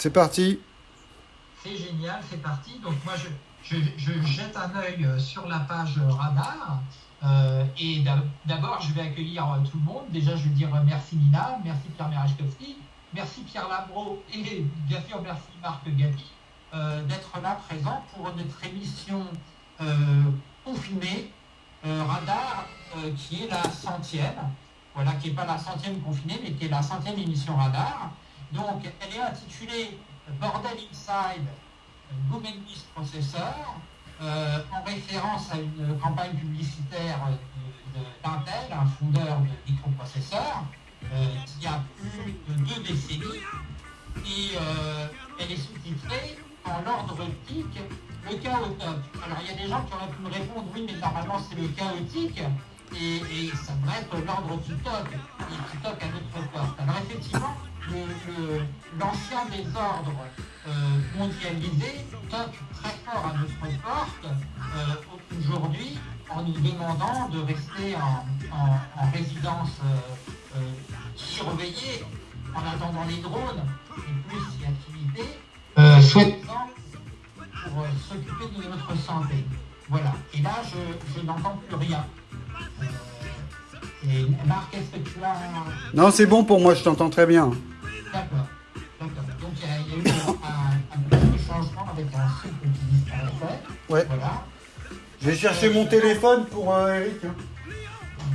C'est parti. C'est génial, c'est parti. Donc moi, je, je, je jette un œil euh, sur la page radar. Euh, et d'abord, je vais accueillir euh, tout le monde. Déjà, je vais dire merci Nina, merci Pierre Merechkowski, merci Pierre Labro et bien sûr merci Marc Gabi d'être là présent pour notre émission confinée Radar qui est la centième. Voilà, qui n'est pas la centième confinée, mais qui est la centième émission Radar. Donc, elle est intitulée Bordel Inside Gomendis Processor, euh, en référence à une campagne publicitaire d'Intel, un fondeur de microprocesseurs, euh, qui a plus de deux décennies, et euh, elle est sous-titrée en l'ordre optique le chaotique. Alors il y a des gens qui auraient pu me répondre oui mais normalement c'est le chaotique et, ça devrait être l'ordre qui toque, qui toque à notre porte. Alors effectivement, l'ancien désordre euh, mondialisé toque très fort à notre porte euh, aujourd'hui en nous demandant de rester en, résidence euh, surveillée en attendant les drones et plus si activité, pour s'occuper de notre santé. Voilà. Et là, je, n'entends plus rien. et Marc, est-ce que tu as... Non, c'est bon pour moi, je t'entends très bien. Ouais. Voilà. Je vais chercher mon téléphone pour euh, Eric. Hein.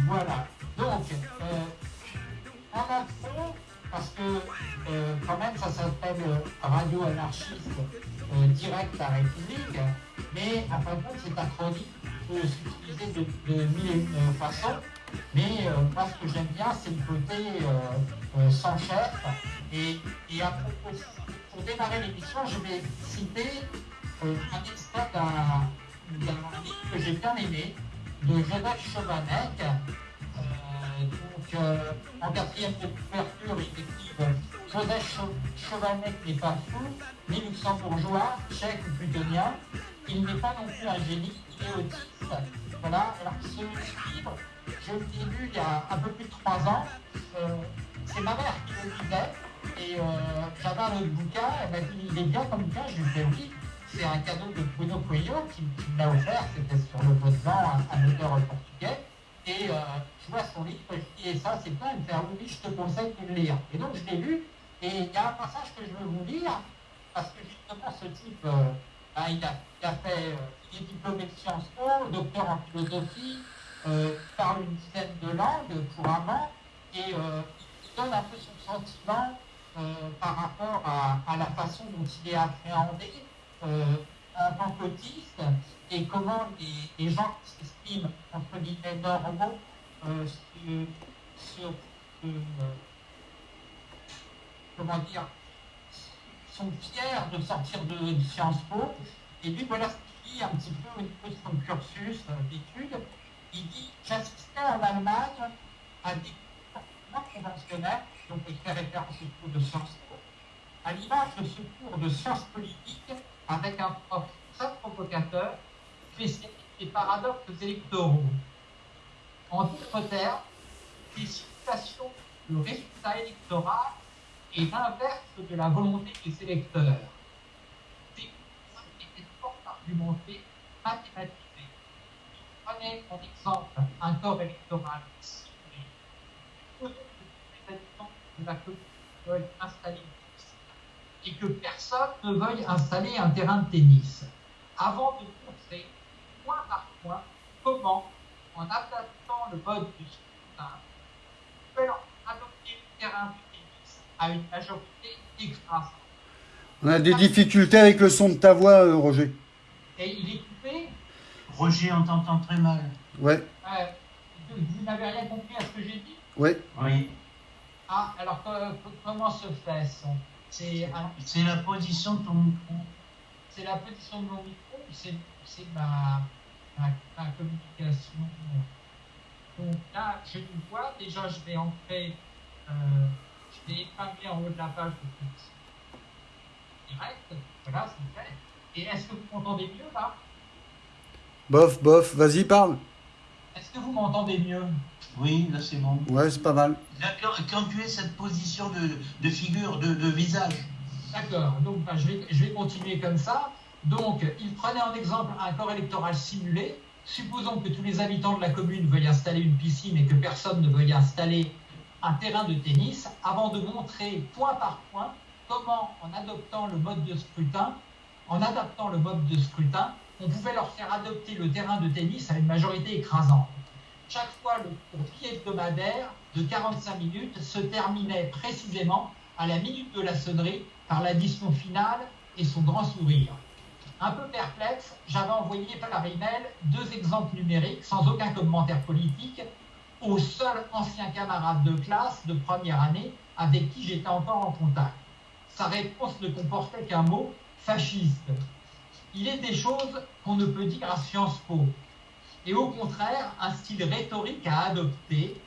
Voilà. Donc, euh, en intro, parce que euh, quand même ça s'appelle Radio Anarchiste Direct à République, mais à fin de compte cet acronyme peut s'utiliser de, de mille et une façons. Mais moi ce que j'aime bien c'est le côté sans chef et, pour démarrer l'émission, je vais citer euh, un extrait d'un livre que j'ai bien aimé, de Joseph Chovanec. Euh, donc, euh, en quatrième de couverture, écrit Joseph Chovanec n'est pas fou, ni luxembourgeois, tchèque ou plutonien. Il n'est pas non plus un génie, il est autiste. Voilà, alors ce livre, je l'ai lu il y a un peu plus de trois ans. c'est ma mère qui le lisait. Et euh, j'avais un autre bouquin, elle m'a dit il est bien comme bouquin, je lui ai fait oui. C'est un cadeau de Bruno Coelho qui, me l'a offert, c'était sur le vent, un, auteur portugais. Et euh, je vois son livre, et ça c'est pas, il me fait oui, je te conseille de le lire. Et donc je l'ai lu, et il y a un passage que je veux vous lire, parce que justement ce type, euh, ben, il, a, fait, il est diplômé de Sciences Po, docteur en philosophie, il parle une dizaine de langues couramment, et donne un peu son sentiment euh, par rapport à, la façon dont il est appréhendé euh, en tant qu'autiste et comment les, gens qui s'estiment entre guillemets normaux euh, sur, comment dire sont fiers de sortir de, Sciences Po. Et lui voilà ce qu'il dit un petit peu au niveau son cursus d'études. Il dit j'assistais en Allemagne à des comportements conventionnels donc il fait référence au cours de Sciences Po, à l'image de ce cours de sciences politiques avec un prof très provocateur, spécialiste des paradoxes électoraux. En d'autres termes, les situations de résultat électoral est l'inverse de la volonté des électeurs. Était fort argumenté, mathématisé. Prenez en exemple un corps électoral ciblé de la commune installer et que personne ne veuille installer un terrain de tennis, avant de montrer point par point comment, en adaptant le mode du scrutin, on peut adopter le terrain de tennis à une majorité écrasante. On a des difficultés avec le son de ta voix, euh, Roger. Et il est coupé Roger, on t'entend très mal. Ouais. Euh, vous n'avez rien compris à ce que j'ai dit? Ouais. Oui. Ah, alors comment se fait C'est la position de ton micro. C'est la position de mon micro, c'est ma, ma, communication. Donc là, je vous vois, déjà je vais entrer, euh, je vais épingler en haut de la page de direct, voilà, c'est fait. Et est-ce que vous m'entendez mieux là? Bof, bof, vas-y, parle. Est-ce que vous m'entendez mieux? Oui, là c'est bon. Ouais, c'est pas mal. Quand tu es cette position de, figure, de, visage. D'accord, donc ben, je, vais, je vais continuer comme ça. Donc, il prenait en exemple un corps électoral simulé. Supposons que tous les habitants de la commune veuillent installer une piscine et que personne ne veuille installer un terrain de tennis, avant de montrer point par point comment, en adoptant le mode de scrutin, en adaptant le mode de scrutin, on pouvait leur faire adopter le terrain de tennis à une majorité écrasante. Chaque fois, le cours hebdomadaire de 45 minutes se terminait précisément à la minute de la sonnerie par l'addition finale et son grand sourire. Un peu perplexe, j'avais envoyé par email deux exemples numériques sans aucun commentaire politique au seul ancien camarade de classe de première année avec qui j'étais encore en contact. Sa réponse ne comportait qu'un mot fasciste. Il est des choses qu'on ne peut dire à Sciences Po. Et au contraire, un style rhétorique à adopter,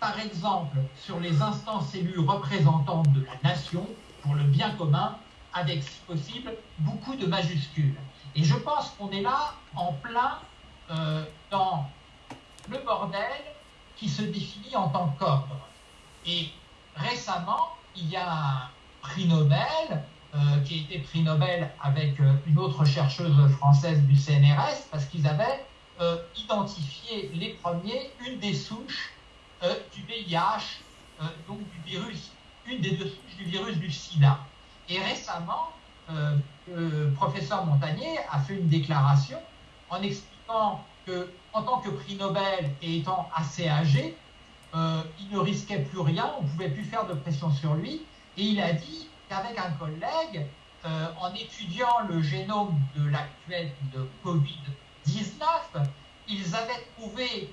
par exemple sur les instances élues représentantes de la nation pour le bien commun, avec si possible beaucoup de majuscules. Et je pense qu'on est là en plein euh, dans le bordel qui se définit en tant qu'ordre. Et récemment, il y a un prix Nobel euh, qui a été prix Nobel avec euh, une autre chercheuse française du CNRS parce qu'ils avaient euh, identifié les premiers une des souches euh, du VIH, euh, donc du virus, une des deux souches du virus du sida. Et récemment, le professeur Montagnier a fait une déclaration en expliquant que, en tant que prix Nobel et étant assez âgé, il ne risquait plus rien, on ne pouvait plus faire de pression sur lui, et il a dit qu'avec un collègue, en étudiant le génome de l'actuel de Covid-19, ils avaient trouvé